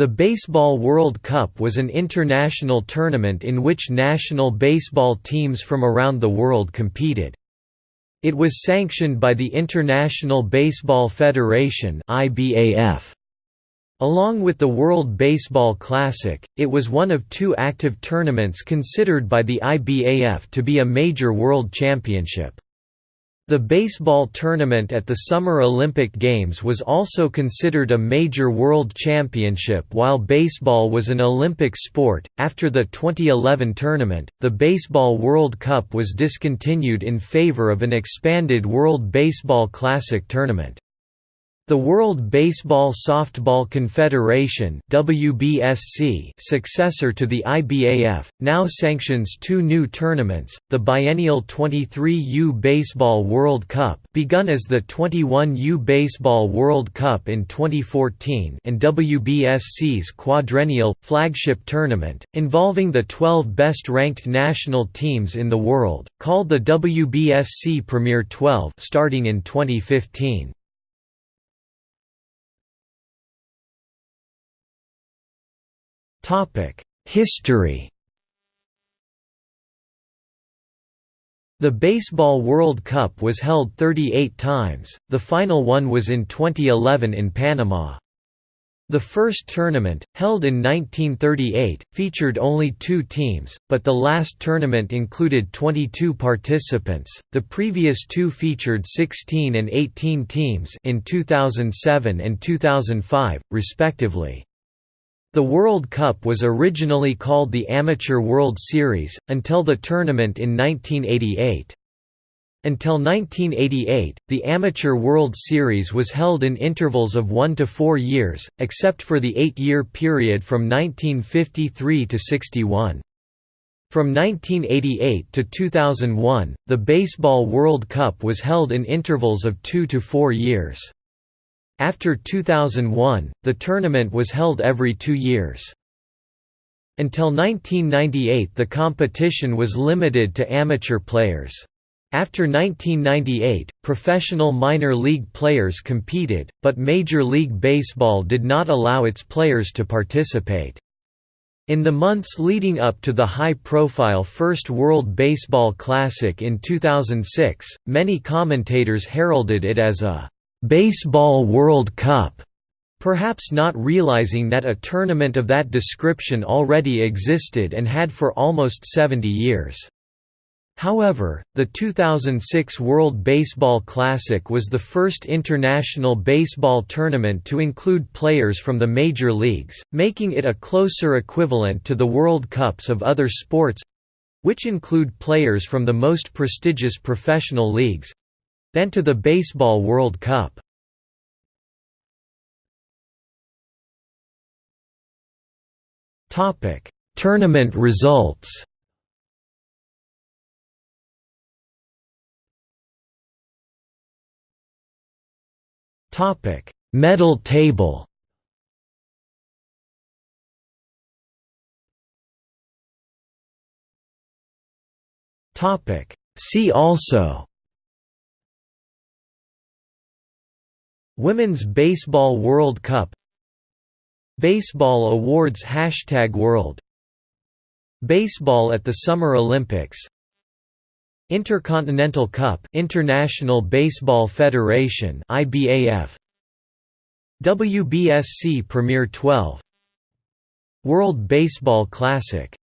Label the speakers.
Speaker 1: The Baseball World Cup was an international tournament in which national baseball teams from around the world competed. It was sanctioned by the International Baseball Federation. Along with the World Baseball Classic, it was one of two active tournaments considered by the IBAF to be a major world championship. The baseball tournament at the Summer Olympic Games was also considered a major world championship while baseball was an Olympic sport. After the 2011 tournament, the Baseball World Cup was discontinued in favor of an expanded World Baseball Classic tournament. The World Baseball Softball Confederation WBSC successor to the IBAF, now sanctions two new tournaments, the biennial 23U Baseball World Cup begun as the 21U Baseball World Cup in 2014 and WBSC's quadrennial, flagship tournament, involving the 12 best-ranked national teams in the world, called the WBSC Premier 12 starting in 2015. History The Baseball World Cup was held 38 times, the final one was in 2011 in Panama. The first tournament, held in 1938, featured only two teams, but the last tournament included 22 participants. The previous two featured 16 and 18 teams in 2007 and 2005, respectively. The World Cup was originally called the Amateur World Series, until the tournament in 1988. Until 1988, the Amateur World Series was held in intervals of one to four years, except for the eight-year period from 1953 to 61. From 1988 to 2001, the Baseball World Cup was held in intervals of two to four years. After 2001, the tournament was held every two years. Until 1998 the competition was limited to amateur players. After 1998, professional minor league players competed, but Major League Baseball did not allow its players to participate. In the months leading up to the high-profile first World Baseball Classic in 2006, many commentators heralded it as a Baseball World Cup, perhaps not realizing that a tournament of that description already existed and had for almost 70 years. However, the 2006 World Baseball Classic was the first international baseball tournament to include players from the major leagues, making it a closer equivalent to the World Cups of other sports—which include players from the most prestigious professional leagues, then to the Baseball World Cup. Topic: Tournament results. Topic: Medal table. Topic: See also Women's Baseball World Cup Baseball Awards Hashtag World Baseball at the Summer Olympics Intercontinental Cup International Baseball Federation IBAF WBSC Premier 12 World Baseball Classic